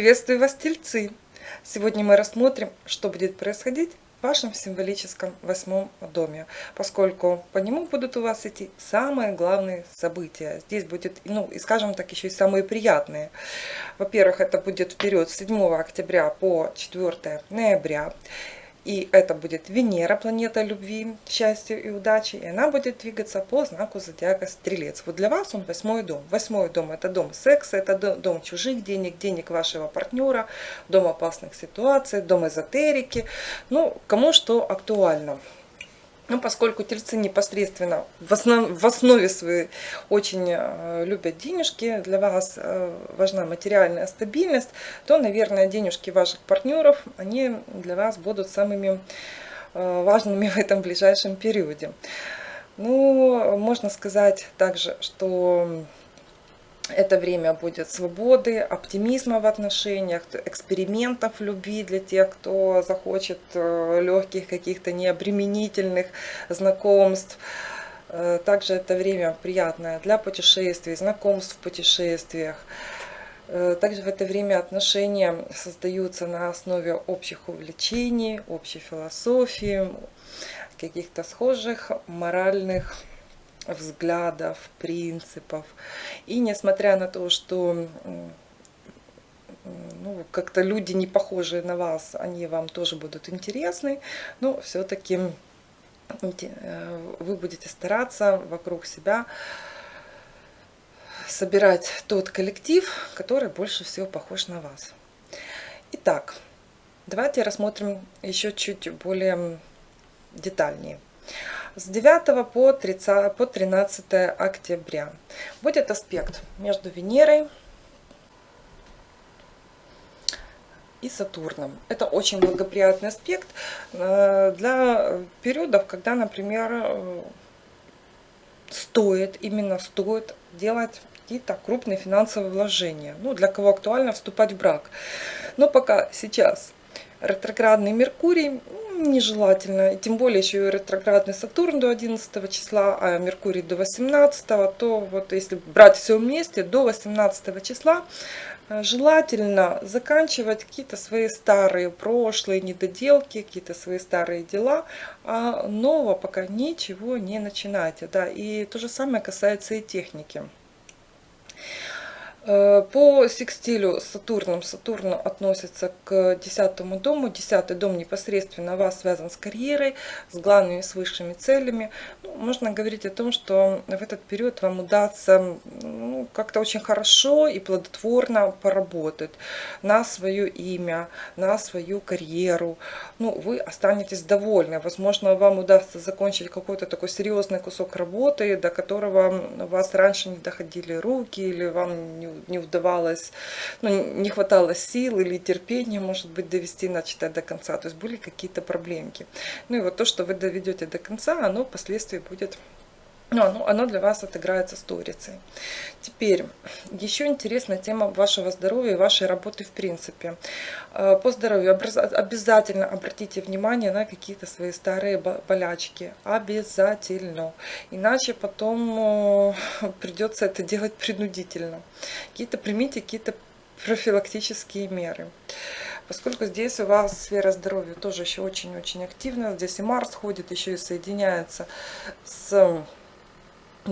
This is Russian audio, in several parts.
Приветствую вас, тельцы! Сегодня мы рассмотрим, что будет происходить в вашем символическом восьмом доме, поскольку по нему будут у вас идти самые главные события. Здесь будет, ну и скажем так, еще и самые приятные. Во-первых, это будет период с 7 октября по 4 ноября. И это будет Венера, планета любви, счастья и удачи. И она будет двигаться по знаку зодиака Стрелец. Вот для вас он восьмой дом. Восьмой дом это дом секса, это дом чужих денег, денег вашего партнера, дом опасных ситуаций, дом эзотерики. Ну, кому что актуально. Ну, поскольку тельцы непосредственно в, основ, в основе своей очень э, любят денежки, для вас э, важна материальная стабильность, то, наверное, денежки ваших партнеров, они для вас будут самыми э, важными в этом ближайшем периоде. Ну, можно сказать также, что это время будет свободы, оптимизма в отношениях, экспериментов любви для тех, кто захочет э, легких каких-то необременительных знакомств. Э, также это время приятное для путешествий, знакомств в путешествиях. Э, также в это время отношения создаются на основе общих увлечений, общей философии, каких-то схожих моральных взглядов, принципов. И несмотря на то, что ну, как-то люди не похожие на вас, они вам тоже будут интересны, но все-таки э, вы будете стараться вокруг себя собирать тот коллектив, который больше всего похож на вас. Итак, давайте рассмотрим еще чуть более детальнее с 9 по, 30, по 13 октября. Будет аспект между Венерой и Сатурном. Это очень благоприятный аспект э, для периодов, когда, например, э, стоит, именно стоит делать какие-то крупные финансовые вложения. Ну, для кого актуально вступать в брак. Но пока сейчас ретроградный Меркурий нежелательно. И тем более еще и ретроградный Сатурн до 11 числа, а Меркурий до 18, то вот если брать все вместе, до 18 числа э, желательно заканчивать какие-то свои старые прошлые недоделки, какие-то свои старые дела, а нового пока ничего не начинайте. Да. И то же самое касается и техники. Э, по секстилю Сатурном, Сатурн относится к десятому дому. Десятый дом непосредственно вас связан с карьерой, с главными, с высшими целями. Ну, можно говорить о том, что в этот период вам удастся ну, как-то очень хорошо и плодотворно поработать на свое имя, на свою карьеру. Ну, вы останетесь довольны. Возможно, вам удастся закончить какой-то такой серьезный кусок работы, до которого вас раньше не доходили руки или вам не не удавалось, ну, не хватало сил или терпения, может быть, довести начатое до конца. То есть были какие-то проблемки. Ну и вот то, что вы доведете до конца, оно впоследствии будет ну, оно, для вас отыграется сторицей. Теперь, еще интересная тема вашего здоровья и вашей работы в принципе. Э, по здоровью обязательно обратите внимание на какие-то свои старые болячки. Обязательно. Иначе потом придется это делать принудительно. Какие-то примите какие-то профилактические меры. Поскольку здесь у вас сфера здоровья тоже еще очень-очень активна. Здесь и Марс ходит, еще и соединяется с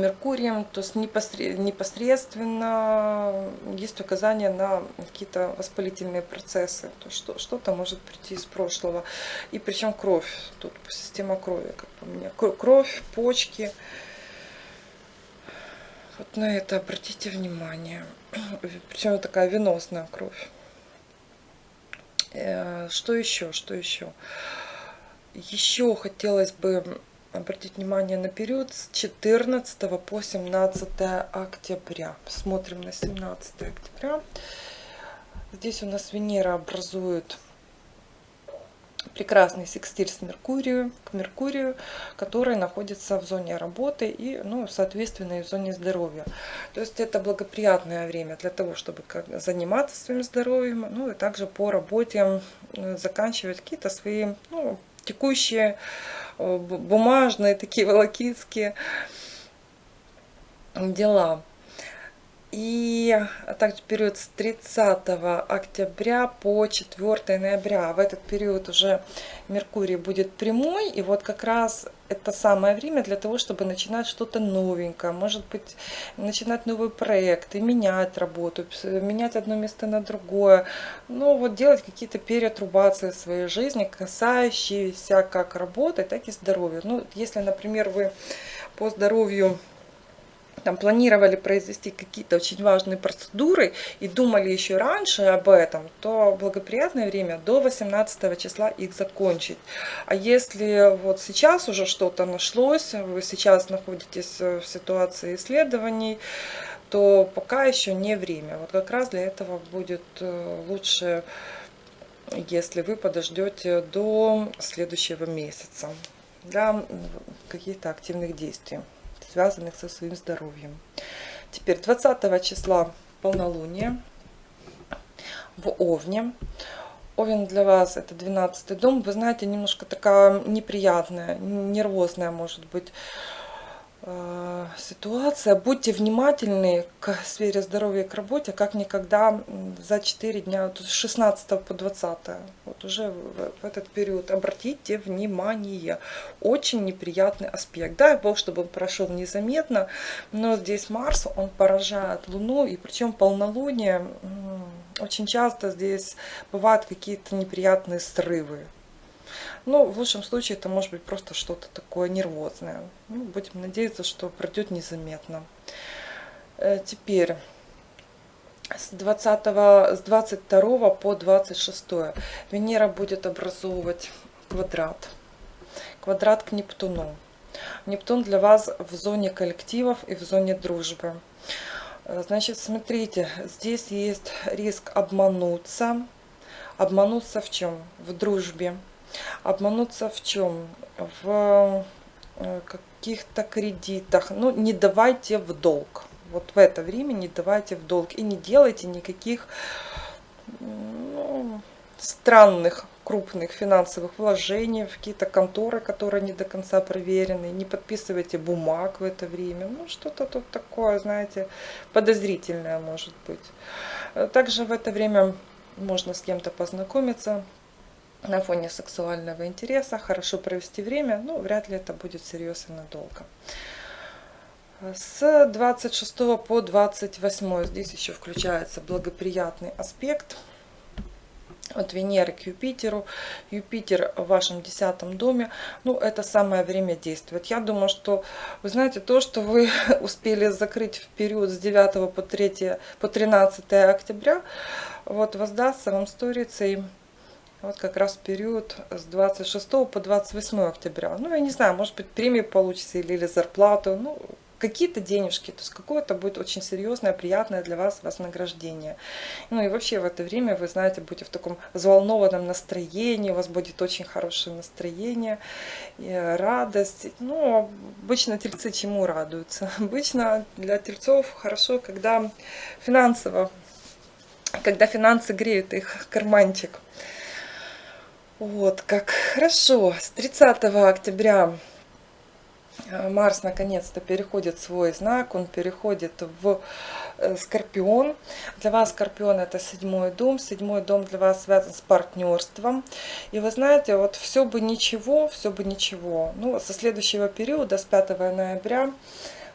Меркурием, то есть непосредственно есть указания на какие-то воспалительные процессы, то что что-то может прийти из прошлого. И причем кровь, тут система крови, как по мне, кровь, почки. Вот на это обратите внимание. Причем такая веносная кровь. Э, что еще, что еще? Еще хотелось бы обратить внимание на период с 14 по 17 октября. Смотрим на 17 октября. Здесь у нас Венера образует прекрасный секстиль с Меркурию, к Меркурию, который находится в зоне работы и, ну, соответственно, и в зоне здоровья. То есть это благоприятное время для того, чтобы заниматься своим здоровьем, ну и также по работе заканчивать какие-то свои ну, текущие бумажные, такие волокитские дела. И также период с 30 октября по 4 ноября. В этот период уже Меркурий будет прямой. И вот как раз это самое время для того, чтобы начинать что-то новенькое. Может быть, начинать новый проект и менять работу, менять одно место на другое. Ну, вот делать какие-то перетрубации своей жизни, касающиеся как работы, так и здоровья. Ну, если, например, вы по здоровью там планировали произвести какие-то очень важные процедуры и думали еще раньше об этом, то благоприятное время до 18 числа их закончить. А если вот сейчас уже что-то нашлось, вы сейчас находитесь в ситуации исследований, то пока еще не время. Вот как раз для этого будет э, лучше, если вы подождете до следующего месяца для каких-то активных действий связанных со своим здоровьем. Теперь 20 числа полнолуние в Овне. Овен для вас это 12 дом. Вы знаете, немножко такая неприятная, нервозная может быть ситуация. Будьте внимательны к сфере здоровья и к работе, как никогда за 4 дня, с 16 по 20. Вот уже в этот период обратите внимание. Очень неприятный аспект. Дай Бог, чтобы он прошел незаметно, но здесь Марс, он поражает Луну, и причем полнолуние, очень часто здесь бывают какие-то неприятные срывы. Ну, в лучшем случае это может быть просто что-то такое нервозное. Ну, будем надеяться, что пройдет незаметно. Э, теперь с, 20, с 22 по 26 Венера будет образовывать квадрат. Квадрат к Нептуну. Нептун для вас в зоне коллективов и в зоне дружбы. Э, значит, смотрите, здесь есть риск обмануться. Обмануться в чем? В дружбе Обмануться в чем? В э, каких-то кредитах. Ну, не давайте в долг. Вот в это время не давайте в долг. И не делайте никаких ну, странных крупных финансовых вложений в какие-то конторы, которые не до конца проверены. Не подписывайте бумаг в это время. Ну, что-то тут такое, знаете, подозрительное может быть. Также в это время можно с кем-то познакомиться, на фоне сексуального интереса, хорошо провести время, но вряд ли это будет всерьез и надолго. С 26 по 28 здесь еще включается благоприятный аспект от Венеры к Юпитеру. Юпитер в вашем десятом доме. Ну, это самое время действовать. Я думаю, что, вы знаете, то, что вы успели закрыть в период с 9 по, 3, по 13 октября, вот воздастся вам сторицей вот как раз период с 26 по 28 октября. Ну, я не знаю, может быть, премию получите или, или зарплату. Ну, какие-то денежки, то есть какое-то будет очень серьезное, приятное для вас вознаграждение. Ну и вообще в это время, вы знаете, будете в таком взволнованном настроении, у вас будет очень хорошее настроение, радость. Ну, обычно тельцы чему радуются? Обычно для тельцов хорошо, когда финансово, когда финансы греют их карманчик. Вот, как хорошо. С 30 октября э, Марс наконец-то переходит свой знак, он переходит в э, Скорпион. Для вас Скорпион это седьмой дом, седьмой дом для вас связан с партнерством. И вы знаете, вот все бы ничего, все бы ничего. Ну, со следующего периода, с 5 ноября,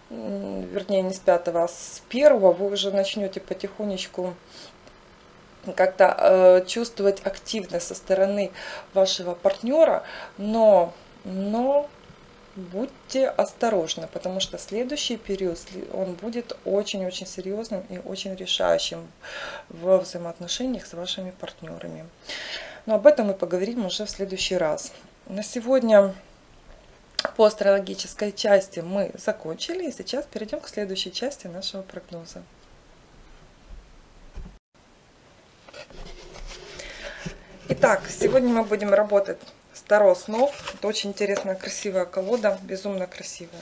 вернее не с 5, а с 1 вы уже начнете потихонечку как-то э, чувствовать активность со стороны вашего партнера, но, но будьте осторожны, потому что следующий период, он будет очень-очень серьезным и очень решающим в взаимоотношениях с вашими партнерами. Но об этом мы поговорим уже в следующий раз. На сегодня по астрологической части мы закончили, и сейчас перейдем к следующей части нашего прогноза. Итак, сегодня мы будем работать с Таро снов. Это очень интересная, красивая колода, безумно красивая.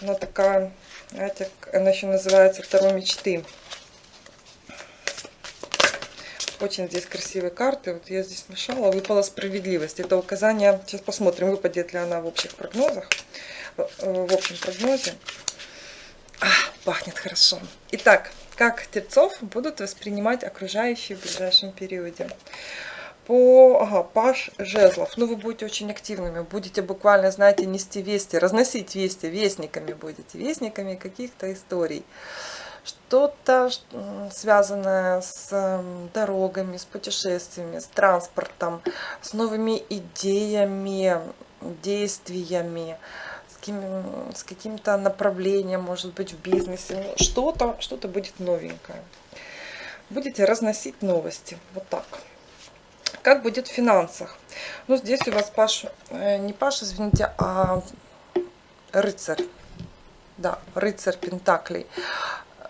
Она такая, знаете, она еще называется Таро мечты. Очень здесь красивые карты. Вот я здесь мешала, выпала справедливость. Это указание, сейчас посмотрим, выпадет ли она в общих прогнозах, в общем прогнозе. А, Пахнет хорошо. Итак, как тельцов будут воспринимать окружающие в ближайшем периоде? По паш жезлов. Ну, вы будете очень активными. Будете буквально, знаете, нести вести, разносить вести. Вестниками будете. Вестниками каких-то историй. Что-то связанное с дорогами, с путешествиями, с транспортом, с новыми идеями, действиями с каким-то направлением, может быть, в бизнесе. Ну, что-то что, -то, будет новенькое. Будете разносить новости. Вот так. Как будет в финансах? Ну, здесь у вас Паш, э, не Паш, извините, а рыцарь. Да, рыцарь Пентаклей.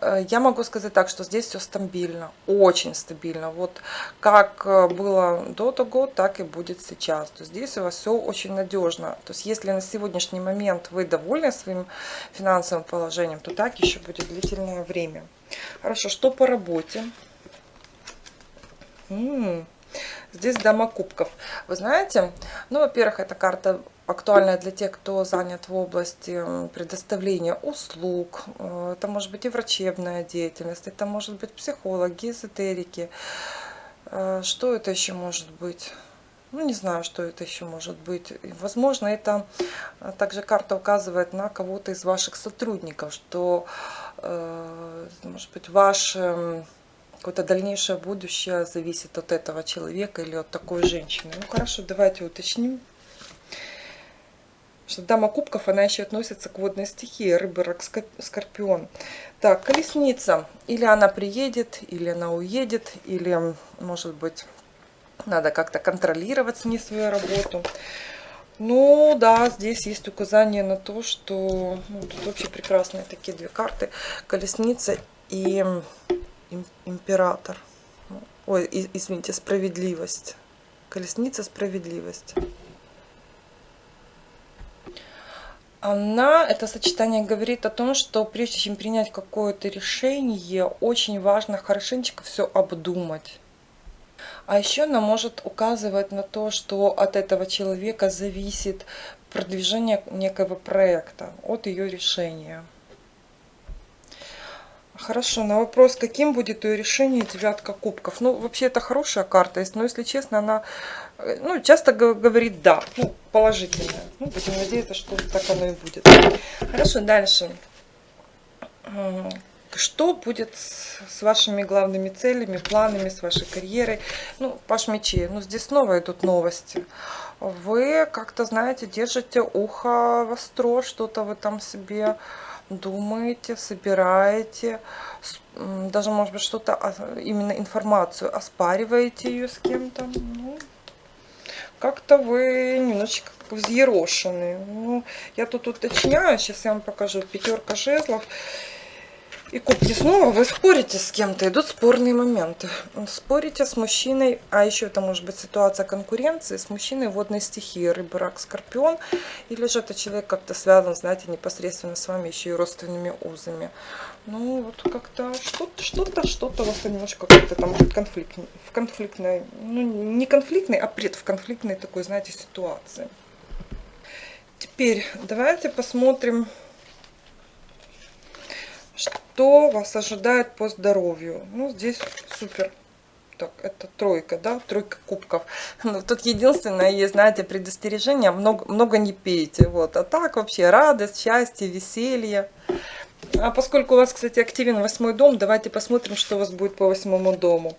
Э, я могу сказать так, что здесь все стабильно, очень стабильно. Вот как э, было до того, так и будет сейчас. То есть здесь у вас все очень надежно. То есть если на сегодняшний момент вы довольны своим финансовым положением, то так еще будет длительное время. Хорошо, что по работе? М -м -м. Здесь дама кубков. Вы знаете, ну, во-первых, эта карта актуальная для тех, кто занят в области предоставления услуг. Э, это может быть и врачебная деятельность, это может быть психологи, эзотерики. Э, что это еще может быть? Ну, не знаю, что это еще может быть. Возможно, это э, также карта указывает на кого-то из ваших сотрудников, что, может быть, ваш какое-то дальнейшее будущее зависит от этого человека или от такой женщины. Ну, хорошо, давайте уточним что дама кубков, она еще относится к водной стихии, рыба, рак, скорпион. Так, колесница. Или она приедет, или она уедет, или, может быть, надо как-то контролировать с ней свою работу. Ну, да, здесь есть указание на то, что... Ну, тут вообще прекрасные такие две карты. Колесница и император. Ой, извините, справедливость. Колесница, справедливость. Она, это сочетание говорит о том, что прежде чем принять какое-то решение, очень важно хорошенечко все обдумать. А еще она может указывать на то, что от этого человека зависит продвижение некого проекта, от ее решения. Хорошо, на вопрос, каким будет ее решение девятка кубков. Ну, вообще, это хорошая карта, но, если честно, она э, ну, часто говорит «да», ну, положительная. Ну, будем надеяться, что так оно и будет. Хорошо, дальше. Что будет с вашими главными целями, планами, с вашей карьерой? Ну, Паш мечей, ну, здесь снова идут новости. Вы как-то, знаете, держите ухо востро, что-то вы там себе думаете, собираете, даже, может быть, что-то, именно информацию, оспариваете ее с кем-то. Ну, как-то вы немножечко взъерошены. Ну, я тут уточняю, сейчас я вам покажу. Пятерка жезлов. И кубки снова вы спорите с кем-то, идут спорные моменты. Спорите с мужчиной, а еще это может быть ситуация конкуренции с мужчиной водной стихии, рыба, рак, скорпион. Или же это человек как-то связан, знаете, непосредственно с вами еще и родственными узами. Ну, вот как-то что-то, что-то, что-то у вас немножко как-то там конфликт, в конфликтной, ну, не конфликтной, а пред в конфликтной такой, знаете, ситуации. Теперь давайте посмотрим что вас ожидает по здоровью? Ну, здесь супер. Так, это тройка, да, тройка кубков. Но тут единственное есть, знаете, предостережение, много, много не пейте. Вот. А так вообще радость, счастье, веселье. А поскольку у вас, кстати, активен восьмой дом, давайте посмотрим, что у вас будет по восьмому дому.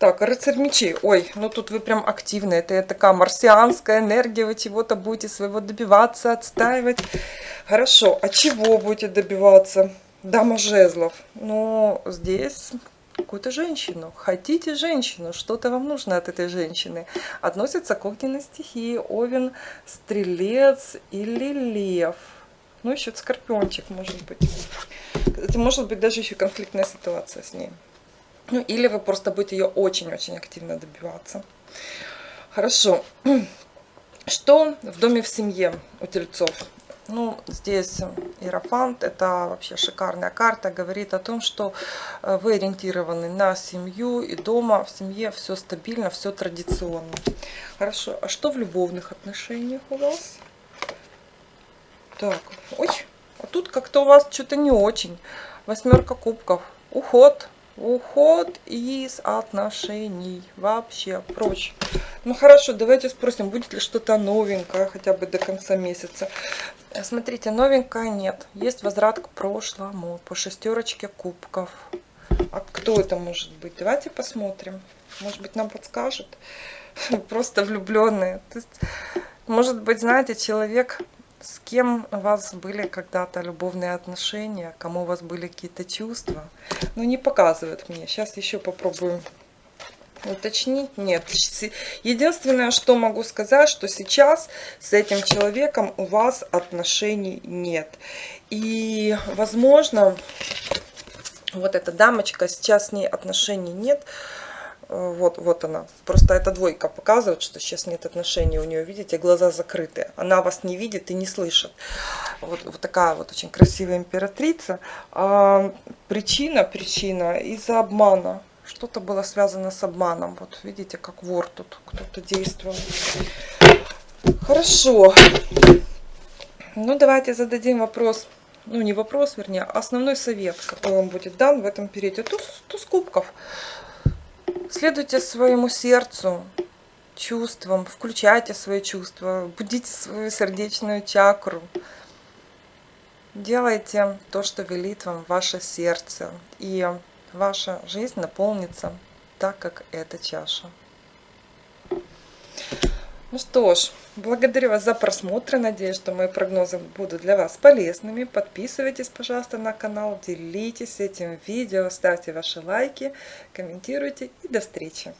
Так, рыцарь мечей. Ой, ну тут вы прям активны. Это такая марсианская энергия. Вы чего-то будете своего добиваться, отстаивать. Хорошо, а чего будете добиваться? Дама жезлов. Но здесь какую-то женщину. Хотите женщину, что-то вам нужно от этой женщины. Относится к огненной стихии. Овен, стрелец или лев. Ну, еще скорпиончик, может быть. Это может быть даже еще конфликтная ситуация с ней. Ну, или вы просто будете ее очень-очень активно добиваться. Хорошо. Что в доме в семье у тельцов? Ну, здесь Иерофант, это вообще шикарная карта, говорит о том, что э, вы ориентированы на семью и дома, в семье все стабильно, все традиционно. Хорошо, а что в любовных отношениях у вас? Так, ой, а тут как-то у вас что-то не очень. Восьмерка кубков. Уход. Уход из отношений. Вообще прочь. Ну хорошо, давайте спросим, будет ли что-то новенькое хотя бы до конца месяца. Смотрите, новенькое нет. Есть возврат к прошлому по шестерочке кубков. А кто это может быть? Давайте посмотрим. Может быть, нам подскажет. Просто влюбленные. Есть, может быть, знаете, человек, с кем у вас были когда-то любовные отношения, кому у вас были какие-то чувства. Ну, не показывает мне. Сейчас еще попробую уточнить. Нет. Единственное, что могу сказать, что сейчас с этим человеком у вас отношений нет. И, возможно, вот эта дамочка, сейчас с ней отношений нет. Вот, вот она. Просто эта двойка показывает, что сейчас нет отношений у нее. Видите, глаза закрыты. Она вас не видит и не слышит. Вот, вот такая вот очень красивая императрица. А, причина, причина из-за обмана. Что-то было связано с обманом. Вот видите, как вор тут кто-то действовал. Хорошо. Ну, давайте зададим вопрос ну не вопрос, вернее, а основной совет, какой вам будет дан в этом периоде. Туз, туз кубков. Следуйте своему сердцу, чувствам, включайте свои чувства, будите свою сердечную чакру. Делайте то, что велит вам ваше сердце, и ваша жизнь наполнится так, как эта чаша. Ну что ж, благодарю вас за просмотр. Надеюсь, что мои прогнозы будут для вас полезными. Подписывайтесь, пожалуйста, на канал, делитесь этим видео, ставьте ваши лайки, комментируйте и до встречи.